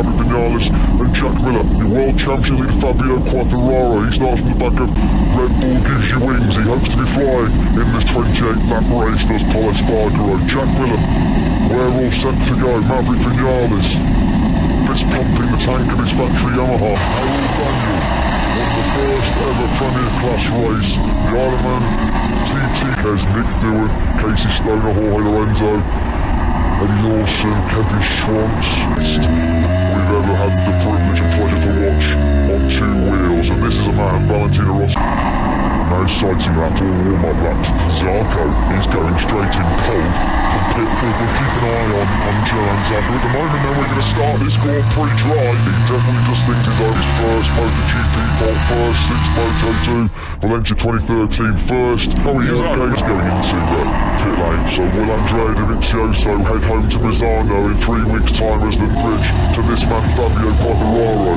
Maverick Vinales and Jack Miller. The world champion leader Fabio Quartararo. He starts from the back of Red Bull gives you wings. He hopes to be flying in this 28 lap race. Does Pol Espargaro. Jack Miller. We're all set to go. Maverick Vinales. Fist pumping the tank of his factory Yamaha. Harold Daniell won the first ever Premier Class race. The Ironman TT has Mick Doohan, Casey Stoner, Jorge Lorenzo, Eddie Lawson, Kevin Schwantz. Ever had the privilege and pleasure to watch on two wheels, and this is a man, Valentino Rossi. Now sighting that all warm-up lap for Zarco. He's going straight in cold from. We'll, we'll keep an eye on, on Johann Zarco. At the moment, then we're going to start this Grand Prix dry. He definitely just thinks he's on his first MotoGP fault, first six Moto2, Valencia 2013 first. Oh, he is okay. He's going into uh, pit lane. So will Andrea Dovizioso head home to Misano in three weeks' time as the bridge to this man Fabio Quartararo,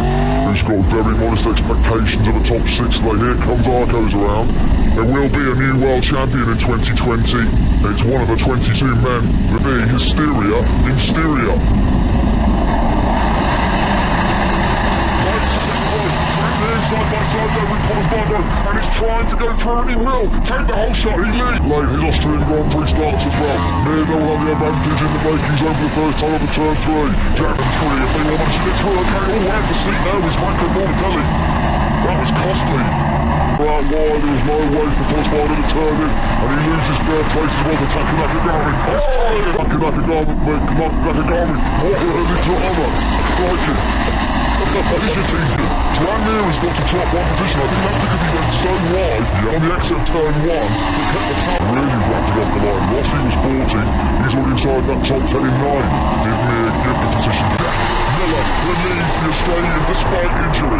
who's got very modest expectations of a top six. Like here comes Arcos around. There will be a new world champion in 2020. It's one of the 22 men be Hysteria in Styria. Side by side and he's trying to go through, and he will take the holeshot. He leads. Late, his Austrian Grand Prix starts as well. Near they'll have the advantage in the makings over the first time of turn three. Jack and three, if they want to get through, okay, all out the seat now is Michael Morbidelli. That was costly. But wide, there was no way for Thomas Bardo to turn in, and he loses third place as well to Taka Nakagami. It's tired. Taka Nakagami, Nakagami, what early drama. Crikey. He's your team. Joan Mir has got to top one position. I think that's because he went so wide on the exit of turn one that kept the top really wrapped it off the line. Rossi was 40. He's already inside that top 10 in 9. Give Mir give the position to Miller relieves the Australian despite injury.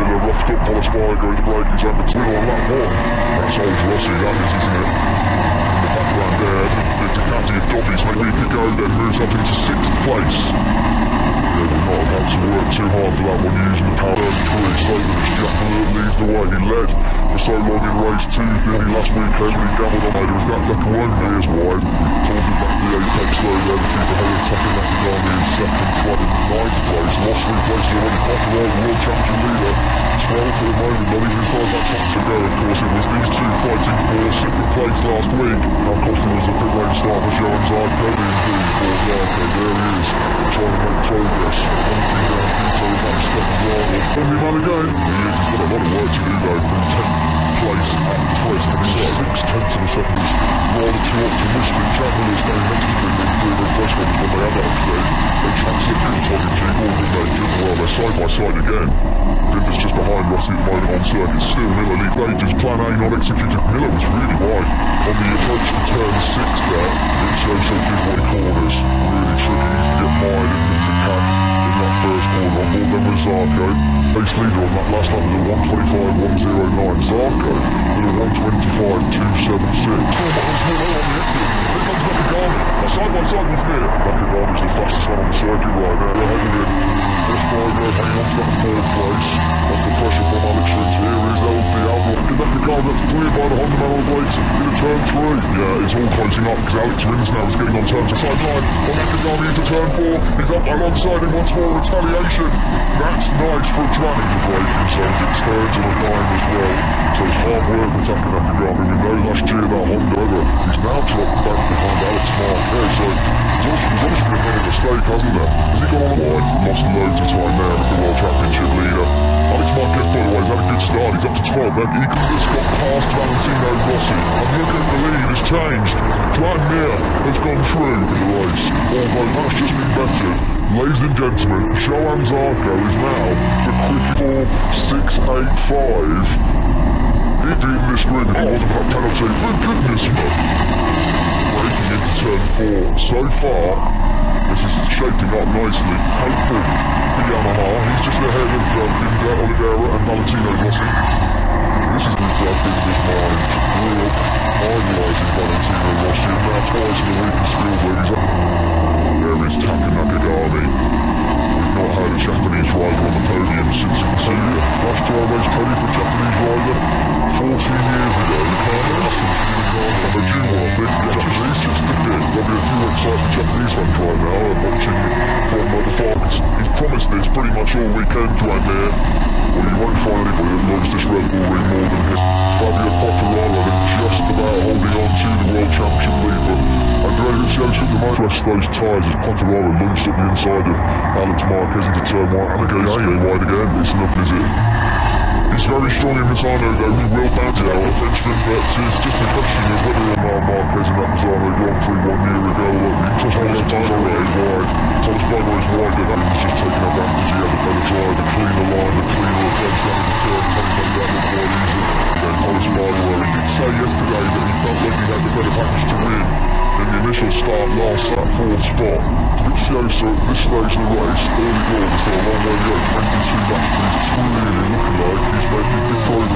Miller roughed up Pol Espargaro in the braking zone, but still on lap one. That's old Rossi, that is, isn't it? In the background there, the Ducati of Duffy's made week ago, then moves up into sixth place. Yeah, we'll not have had to work too hard for that one using the power of Troy so that Jack Miller leads the way. He led for so long in race two, didn't he, last weekend when he gambled on either. Is that Lecuona as wide? Talking back the apex though there, the keeper ahead of Taka Nakagami in second, Flood in ninth place. Lost three places already, Quartararo, world champion leader. 12 for the moment, not even five top to go. Of course, it was these two fighting for second place last week. Costly was the pit lane start for Johann Zarco being pulled for Zarco? There he is, trying to make progress. Hunting down Vito second rival. Only man again. He is, he's got a lot of work to do though from 10th place at he's six tenths of a second is rather too optimistic. Jack Miller's down next to him in first ones when they had that upgrade. They it in Tommy G. Gordon, they did well. They're side by side again. Dinder's just behind Rossi at the moment on circuit. Still Miller leads ages. Plan A not executed. Miller was really wide on the approach to turn six there. It shows so did what corners. Really tricky. To get wide in the pack in that first corner. On board then with Zarco. Pace leader on that last lap was a 125.109. Zarco with a 125.276. Oh, miles below on the exit. Here comes Nakagami. Side by side with Mir. Nakagami's the fastest one on the circuit right now. They're ahead of him. Espargaro hanging on to that fourth place. Under pressure from Alex Rins. Here is Nakagami that's cleared by the Honda man on the brakes into turn three. Yeah, it's all closing up because Alex Rins now is getting on turn to sideline. On Nakagami into turn four. He's up alongside him once more. Retaliation. That's nice for a in the braking zone. It turns on a dime as well. So it's hard work for Taka Nakagami. We know last year that Honda over. He's now dropped back behind Alex Marquez. So there's obviously, there's obviously been a mistake, hasn't there? Has he gone on a wide? Lost loads of time there as the World Championship leader. Alex Marquez, by the way, had a good start. He's up to 12. Then he has got past Valentino Rossi. And look at the lead it's changed. Joan Mir has gone through in the race. Although that's just been bettered. Ladies and gentlemen, Johann Zarco is now the quick 4685. He beat this grid if he wasn't penalty. For goodness me. Breaking into turn four. So far, this is shaping up nicely. Hopeful for Yamaha. He's just ahead of um, Binder, Oliveira and Valentino Rossi. This is the blood in his mind. Grew up idolising Valentino Rossi and now twice in a week in Spielberg. He's up. There is Taka Nakagami. We've not had a Japanese rider on the podium since Concealia. Last dry race podium for a Japanese rider 14 years ago. You can't ask them to be involved. And they do want to think the Japanese just did it. There'll be a few exciting Japanese fans right now and watching from the Falcons. He's promised this, pretty much all weekend right there. Well, you won't find anybody that loves this ring more than him. Fabio Quartararo just about holding on to the World Championship lead, but Andrea Dovizioso the most press those tyres as Quartararo lunged up the inside of Alex Marquez into turn one, and again, wide again. It's not, is it? He's very strong in Misano though, he will bounce it out Frenchman, but it's just a question of whether or not Marquez and Misano Grand Prix one year ago, look, Thomas Barber is wide, Thomas Barber is wide, but that was just taking advantage, he had a better drive, a cleaner line, a cleaner attempt at the turn, Tony made that look quite easy, then Thomas Barber, he did say yesterday that he felt like he had the better package to win, in the initial start last that fourth spot. Dovizioso at this of the race, early doors, so a long way to go, 22 laps, but he's really looking like he's making good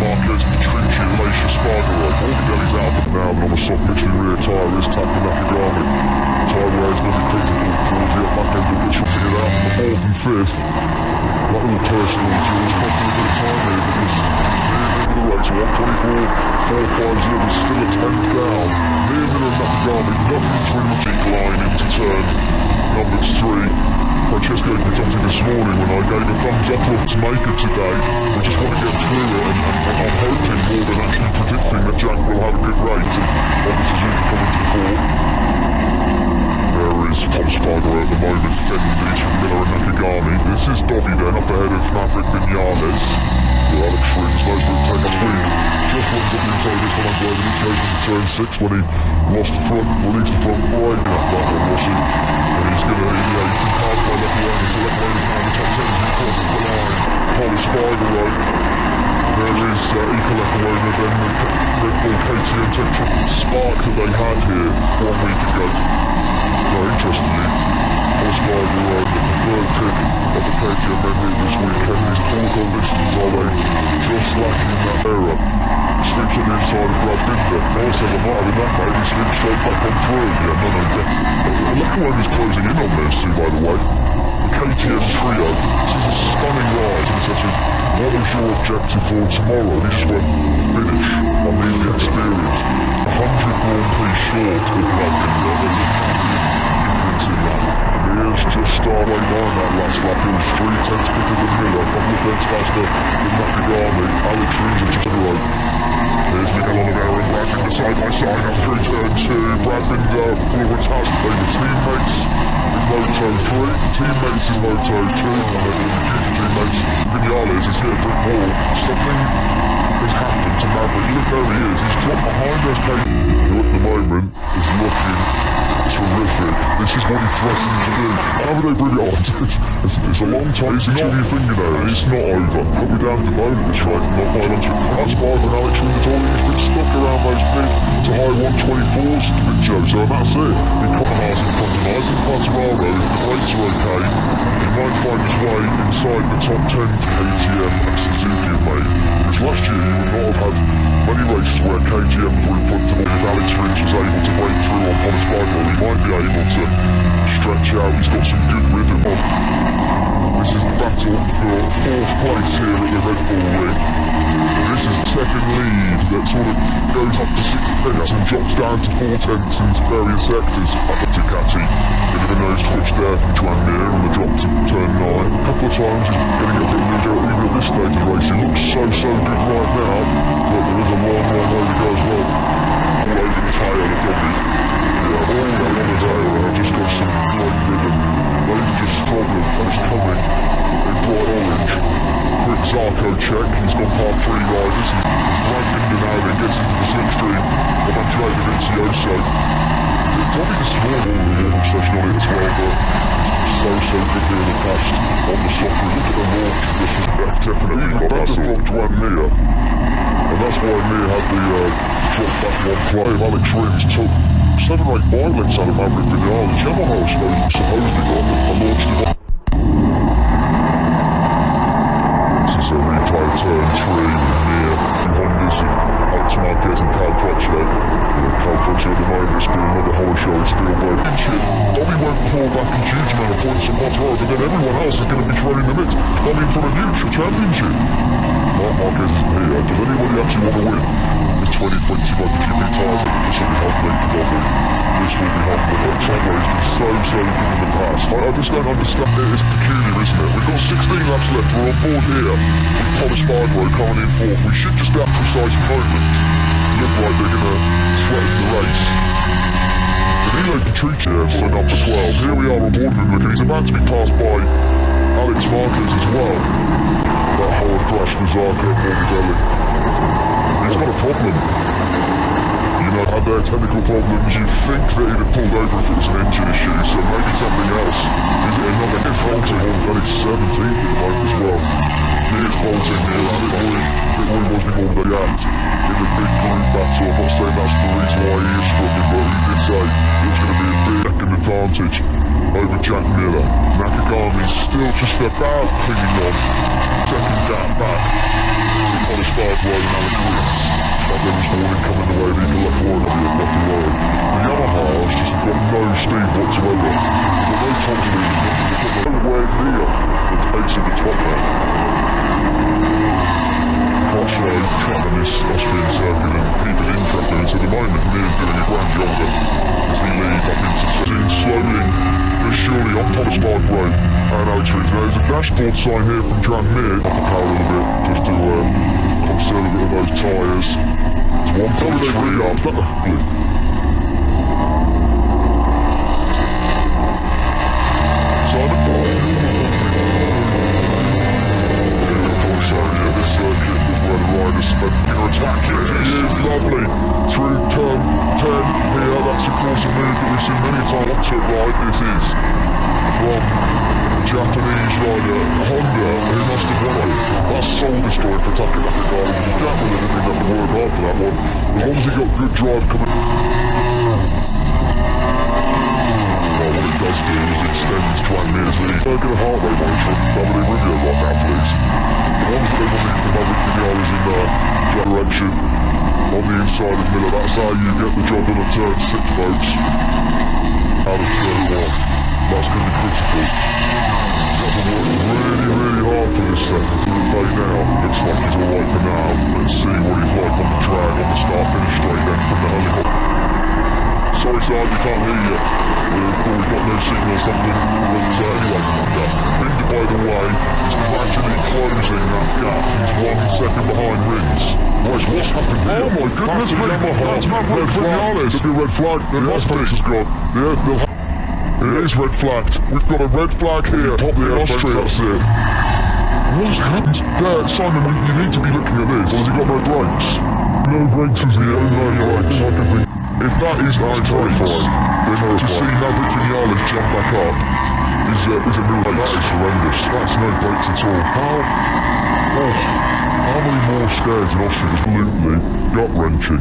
Marquez, Petrucci, and all the Morbidelli's out for now, and on the soft Michelin rear tyre is Taka Nakagami. Tyre going to be critical towards the back end of the to get out on the fourth and fifth. That little personal George costing a bit of time here because near the of the race, 124, 450 is still a tenth down. Near the middle of Nakagami, nothing between the decline into turn number three. Francesco Guidotti this morning when I gave a thumbs up to to make it today. We just want to get through it and, and, and I'm hoping more than actually predicting that Jack will have a good race and obviously Suzuki coming to the fore. There is Tom Spargo at the moment, from Miller and Nakagami. This is Doffy then up ahead of Maverick Vinales. Well, Alex knows where to take the lead. Just looked up inside this one, I'm glad he came into turn six when he lost the front, released the front brake off that one, was he? And he's gonna, you know, is now in the top 10 as he crosses the line. Paul Spargo there is uh, Eco Leclerc then the Red Bull KTM Tetra spark that they had here one week ago. Very interestingly, Paul Spargo uh, the preferred pick of the KTM men here this weekend. His poor conditions are they just lacking in that era. On the inside of Brad Binder. Now says I'm not having that mate, he slips straight back on through. Yeah, no, no, definitely. Leclerc is closing in on this by the way. The KTM trio, this is a stunning ride and it's actually what is your objective for tomorrow? And he just went, finish. I need the experience. A hundred Grand Prix short of Brad Binder. There's a difference in that. And he has just started way that last lap. He was three tenths quicker than Miller, a couple of tenths faster than Nakagami. Alex Rins just right. There's Miguel Oliveira and Brad Binder side by side up through turn two. Brad Binder will retire. They were teammates in Moto 3, teammates in Moto 2, and the teammates. Vinales has hit a brick wall. Something has happened to Maverick. Look, there he is. He's dropped behind us. Who at the moment is looking terrific. This is what he threatened to do. How would they bring it on? it's, it's a long time. It's not your fingernail. It's not over. Me down to the bone at this rate. Not by lunch. That's why when Alex Rins he's been stuck around those mid to high 124s to big Joe. So that's it. He caught And Quartararo, if the brakes are okay, he might find his way inside the top 10 KTM and Suzuki made. Because last year you would not have had many races where KTMs were in front of him. If Alex Rins was able to break through on Thomas Spargo, he might be able to stretch out. He's got some good rhythm on. This is the battle for fourth place here at the Red Bull Ring. Second lead that sort of goes up to six tenths and drops down to four tenths in various sectors. Up to Ducati. Bit of a nose twitch there from Joan Mir on the drop to turn nine. A couple of times he's getting a bit out even at this stage of the race. He looks so, so good right now, but there is a long, long way to go as well. All over the tail of Dobby. Yeah, all over the tail. I just got some great rhythm. Dangerous problem is coming in bright orange. Quick Zarko check, he's gone past three riders. He's into now then gets into the slipstream of Andrea Dovizioso. Tommy the ball in the warning session on it as well, but so, so good here in the past on the software. Look at the launch. This is definitely got better from Mir. And that's why Mir had the uh, drop back one play. Alex Rins took seven or eight bike lengths out of Maverick Vinales. Yamaha supposedly, supposedly got a launch device. This replay of turn three near the Hondas of Alex Marquez and Cal Crutchlow. You know, Cal Crutchlow at the moment is doing another horror show at Spielberg. Bobby won't claw back a huge amount of points from Montero, but then everyone else is going to be thrown in the mix. I for a neutral championship. Marc Marquez isn't here. Does anybody actually want to win this 2020 MotoGP title? This will be humbling for Bobby. This will be. That track race has been so, so good in the past. I, I just don't understand. It. It is peculiar, isn't it? We've got 16 laps left. We're on board here with Thomas Spargo coming in fourth. We should just at precise moment look like they're going to threaten the race. Danilo Petrucci, so number 12. Here we are on board with him. Look, he's about to be passed by Alex Marquez as well. That hard crash for Zarco Morbidelli. He's got a problem. You know, had their technical problems, you'd think that he'd have pulled over if it was an engine issue, so maybe something else. Is it another if Holting Morbidelli's 17th at the moment as well. Here's Holting here, and it always, it always was the Morbidelli act in the big group battle. I'm not saying that's the reason why he is struggling, but he did say it was going to be a big second advantage over Jack Miller. Nakagami's still just about clinging on. Second gap back. On a start road and Alex Reese. But there was warning coming the way of Eagle at Warren on the Bucky Road. The Yamaha has just got no speed whatsoever. Got no top speed. They've got nowhere near the pace of the top man. Crossroad this Austrian circuit and keeping in trapping. So at the moment, Mir's doing a grand of as he leads up into turn slowly but surely on Thomas Park Road and Reese. Now there's a dashboard sign here from Jan Mir. Up the power a little bit just to uh, conceal a bit of those tyres. It's 1.3 up. You get the job on a turn six, folks. Out of turn one. That's going to be critical. To work really, really hard for this second. Play now. Looks like he's alright for now. Let's see what he's like on the drag on the start finish straight then from the helicopter. Sorry, sir, we can't hear you. We've got no signal or something. Anyway, yeah. Binder, by the way, is gradually closing that gap. He's one second behind Rins. What's, what's happened here? Oh my goodness me! That's Maverick Vinales. Look at red flag. The Mustang has gone. The earth will it is red flagged. We've got a red flag here. Top the Austria. That's it. What's happened? There, Simon, you need to be looking at this. Has he got no brakes? No brakes is here. No brakes. I can think. If that is no brakes, then to see Maverick Vinales jump back up is a, is a miracle. That is horrendous. That's no breaks at all. How? Oh, how many more stairs in Austria? Absolutely gut-wrenching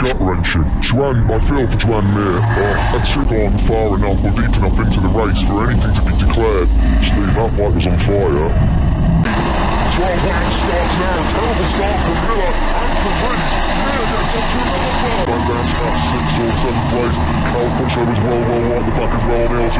gut-wrenching. Juan, I feel for Joan Mir. Oh, that's gone far enough or deep enough into the race for anything to be declared. Steve, that bike was on fire. 12 laps starts now. Terrible start from Miller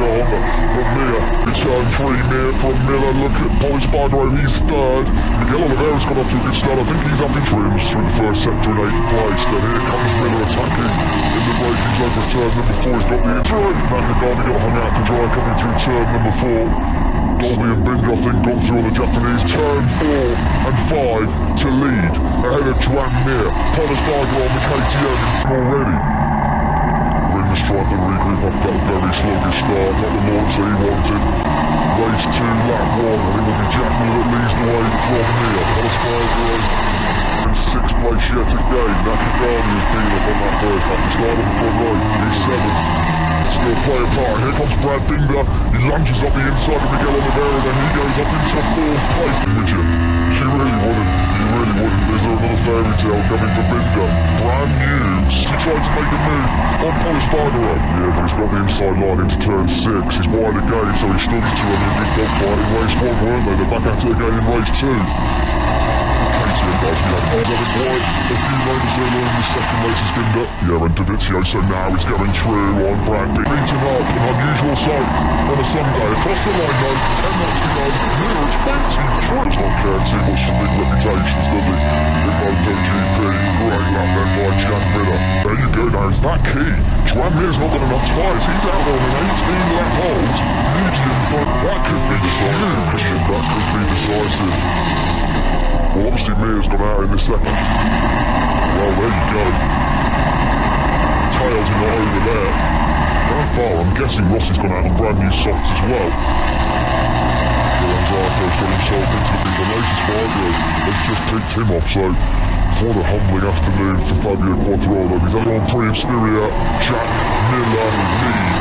and Mir, return three. Mir from Miller. Look at Paul Spargo, he's third. Miguel Oliveira's got off to a good start. I think he's up in trims through the first sector in eighth place. Then here comes Miller attacking in the break. He's over turn number four. He's got the inside. Nakagami got hung out to dry coming through turn number four. Dolby and think, got through the Japanese. Turn four and five to lead ahead of Joan Mir. Thomas Barger on the KTM already. Rins tried to regroup off that very sluggish start, not the launch that he wanted. Race two, lap one, and it will be Jack Miller that leads the way from Mir. Thomas Barger in sixth place yet again. Nakagami has been up on that first lap. He started on the front right. He's seventh still play a part. Here comes Brad Binder. He lunges up the inside of Miguel Oliveira, then he goes up into fourth place. Would you? She really wouldn't. You really wouldn't. Is there another fairy tale coming for Binder? Brand new. He tried to make a move on Pol Espargaro. Yeah, but he's got the inside line into turn six. He's wide again, so he struggles to him in good dogfight in race one, weren't they? They're back at it again in race two. Yeah, and Davizio, so now he's going through on Brandy. Beaten up, an unusual sight on a Sunday. Across the line though, 10 laps to go, near 23. Does not care too much for big reputations, does he? In MotoGP, great lap then by Jack Miller. There you go now, is that key? Joan Mir's not got enough tyres, he's out on an 18 lap hold. Medium front, that could be decisive, that could be decisive. Well, obviously Mir's gone out in the second. Well, there you go. Tails not over there. How far? I'm guessing Rossi's gone out on brand new softs as well. Zarco's got himself into the latest Fargo. They've just picked him off, so what a humbling afternoon for Fabio Quartararo. He's had on pre Styria, Jack Miller leads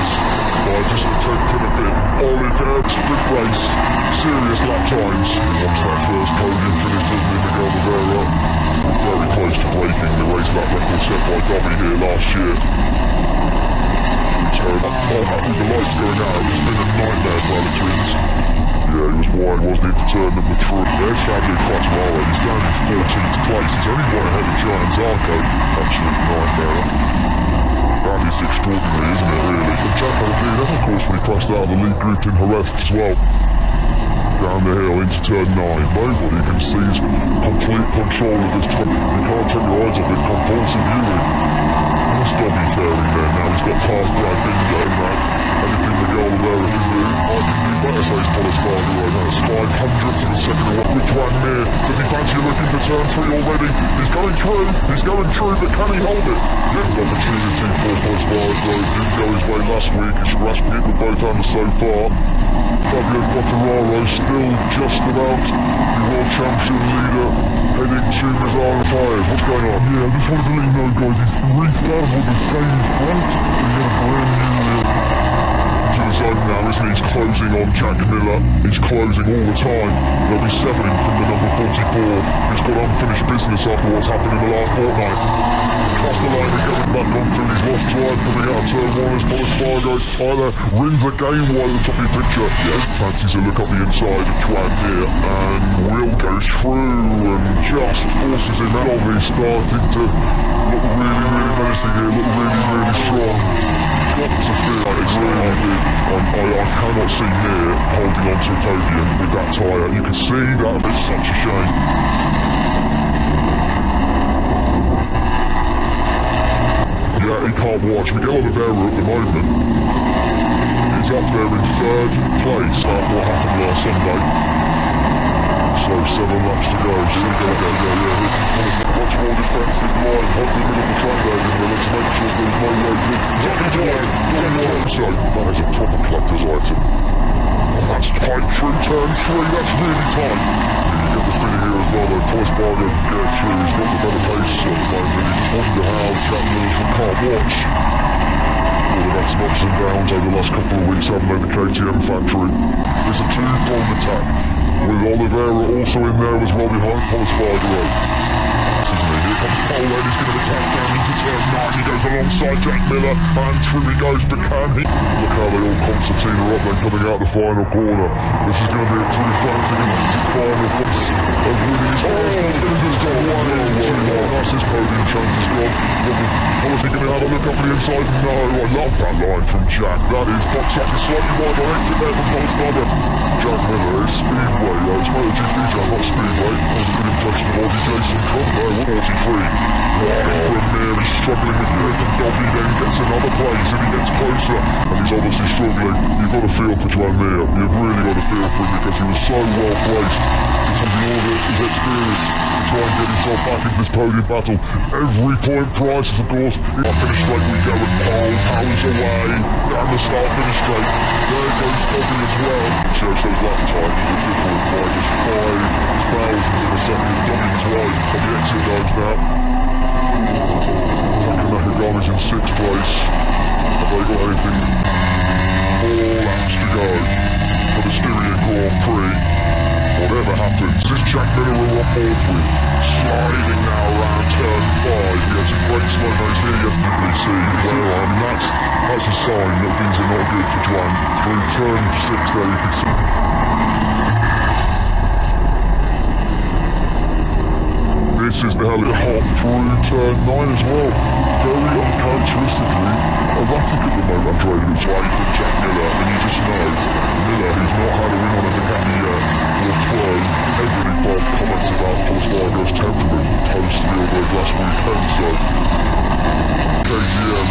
by just taking a bit. Oliver, sprint race, serious lap times. Once that first podium finish, doesn't he, Miguel Oliveira? Very close to breaking the race lap record set by Dobby here last year. So, oh, with the lights going out, it's been a nightmare for the twins. Yeah, he was wide, wasn't he, for turn number three. There's Fabio Quartararo, he's down in 14th place. He's only one ahead of Giant Zarco. Absolute nightmare. That is extraordinary, isn't it, really? And Jack Aldean, of course, when he crashed out the lead group in Jerez as well. Down the hill into turn 9. Nobody can seize complete control of this truck. You can't take your eyes off it. Compulsive viewing. What's Dobby faring there now? He's got Tars Brad Bingo now. Anything Miguel Oliveira can do, I can do better, says Pol Espargaro. 500 to the second one. With Joan Mir, does he fancy looking for turn 3 already? He's going through, he's going through, but can he hold it? Yes, opportunity for Pol Espargaro. Didn't go his way last week. He's grasping it with both hands so far. Fabio Quartararo still just about the world champion leader heading to Mazzara Tires. What's going on? Yeah, I just wanted to let you know, guys, he's restarted with the same front. He's got a brand new zone now, isn't he? He's closing on Jack Miller. He's closing all the time. They'll be severing from the number 44. He's got unfinished business after what's happened in the last fortnight. Across the line, going back onto his lost drive coming out of turn one as Boris Fargo. Tyler wins again while the top of your picture. Yeah, fancies a look up the inside of Juan here, and Will goes through and just forces him out. He's starting to look really, really menacing here, look really, really strong got to it's really big. Um, I, I cannot see Mir holding on to podium with that tyre. You can see that. It's such a shame. Yeah, he can't watch. Miguel Oliveira at the moment is up there in third place after what happened last Sunday. So seven laps to go, still got to go, yeah. Much more defensive line, hoping middle of the track you know, to make sure there's no way to Ducky Dwyer, So, that is a proper collector's item. Oh, that's tight. Through turn three, that's really tight. You get the feeling here as well, though, Toys Bargo can get through, he's got the better pace. At the moment, just wonder how Lewis can't watch. Had some ups and downs over the last couple of weeks, haven't they, the KTM factory. It's a two-pronged attack with Oliveira also in there as well behind Pol Espargaro. Here comes And he's going to attack down into turn 9. He goes alongside Jack Miller and through he goes to Can he? Look how they all concertina up then coming out the final corner. This is going to be a true fighting final force of. Oh, he's got one. Oh, oh, that's his podium chance has gone. I was thinking have a look up the inside. No, I love that line from Jack. That is box office slightly wide on exit there from Pol Espargaro. Jack Miller is Speedway, though. It's MotoGP, Jack, not Speedway. That was a good impression of Aussie Jason Conway. 43. A Mir, he's struggling with and Duffy, then gets another place and he gets closer. And he's obviously struggling. You've got to feel for Joan Mir. You've really got to feel for him because he was so well placed. Of all of his experience to try and get himself back into this podium battle. Every point prizes, of course. I finish straight we go with Paul, powers away, down the start finish straight. There goes Dobby as well. Shows those lap times are different by just five thousandths of a second. Dobby's right on the exit roads now. Taka Nakagami's in sixth place. Have they got anything? Four laps to go for the Styria Grand Prix. Whatever happens, this Jack Miller up three. Sliding now around turn five. He had some great slow mo's here yesterday, see. Well, I mean, that's, that's a sign that things are not good for Juan. Through turn six there, you can see. Misses the hell hot through turn 9 as well. Very uncharacteristically erratic at the moment. Looks right for Jack Miller, and you just know Miller, who's not had a win on a Ducati yet, will throw heavily Bob comments about Espargaro's temperament post the Spielberg last weekend, so KTM,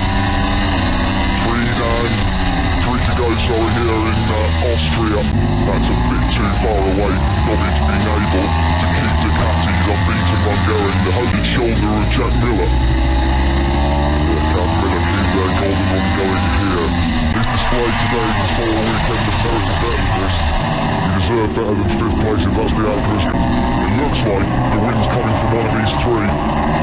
3-9 three to go, sorry, here in uh, Austria. That's a bit too far away from Bobby being able to keep Ducati's unbeaten run going. The holy shoulder of Jack Miller. Yeah, Jack Miller keep their golden going here. His display today before a weekend of than this. He deserved better than fifth place if that's the outcome. It looks like the win's coming from one of these three.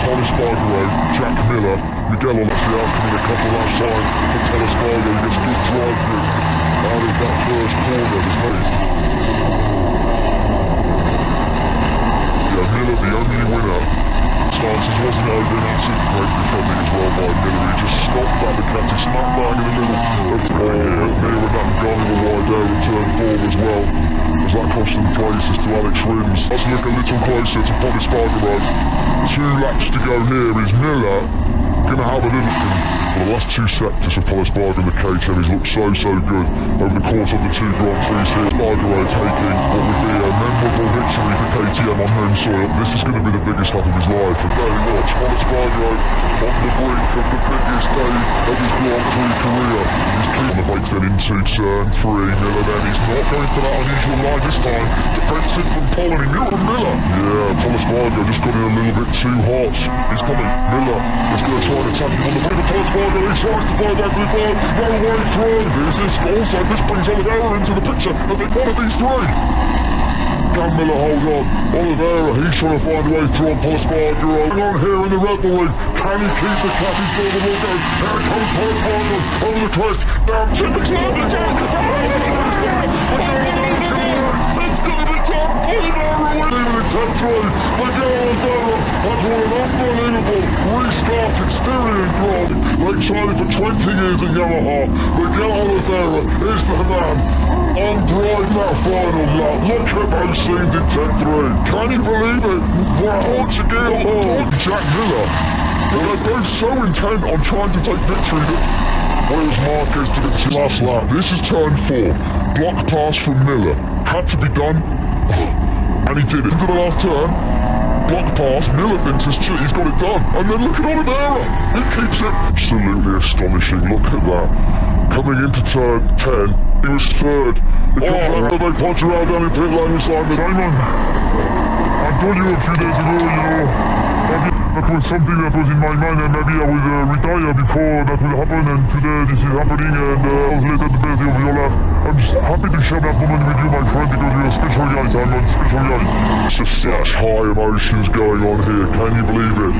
Thomas Espargaro, Jack Miller, Miguel on the in a couple last time for Thomas Espargaro. He gets good drive through out of that first corner. There's no... Yeah, Miller, the only winner. Stances wasn't over and that's great defending as well by Miller. He just stopped by the that Ducati smack bang in the middle of the here. Near with that Gonga wide there in turn four as well. As that cost them places to Alex Rins. Let's look a little closer to Bob Espargaro. Two laps to go here is Miller going to have a little for the last two sectors Pol Espargaro and the KTM, he's looked so, so good over the course of the two Grand Prix here. Taking what would be a memorable victory for KTM on home soil. This is going to be the biggest lap of his life. And there you watch, Pol Espargaro on the brink of the biggest day of his Grand Prix career. He's keeping the brakes then into turn three. Miller then, he's not going for that unusual line this time. Defensive from Paul and he knew from Miller. Yeah, Pol Espargaro just got in a little bit too hot. He's coming. Miller is going to try and attack him on the brink of Espargaro corner, he to find out through no way through. This is also, this brings Oliveira into the picture as it's one of these three. Can Miller hold on? Oliveira, he's trying to find a way through on Espargaro. Hang on here in the Ring. Can he keep the cap? He's got the ball going. Here comes Paul over the crest. Down, it's going to It's going like Charlie for 20 years at Yamaha. Miguel Oliveira is the man on drive that final lap. Look at those scenes in 10-3. Can you believe it? Wow. Portugal, oh, Jack Miller. Well, they're both so intent on trying to take victory that Where's Marquez to the last lap? This is turn four. Block pass from Miller. Had to be done. And he did it. Into the last turn block pass, Miller thinks it's he's got it done. And then look at Oliveira, he keeps it. Absolutely astonishing, look at that. Coming into turn 10, he was third. He oh, after they punch around down in pit lane Simon. Simon, I told you a few days ago, you know, that was something that was in my mind and maybe I would uh, retire before that would happen and today this is happening and uh, was the best of your life. I'm just happy to share that moment with you my friend because you're a special guy, I'm a special guy. It's just such high emotions going on here, can you believe it?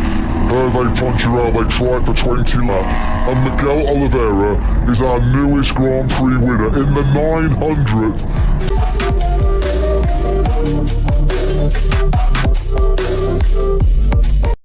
Herve Poncharal, they tried for 20 laps and Miguel Oliveira is our newest Grand Prix winner in the 900th.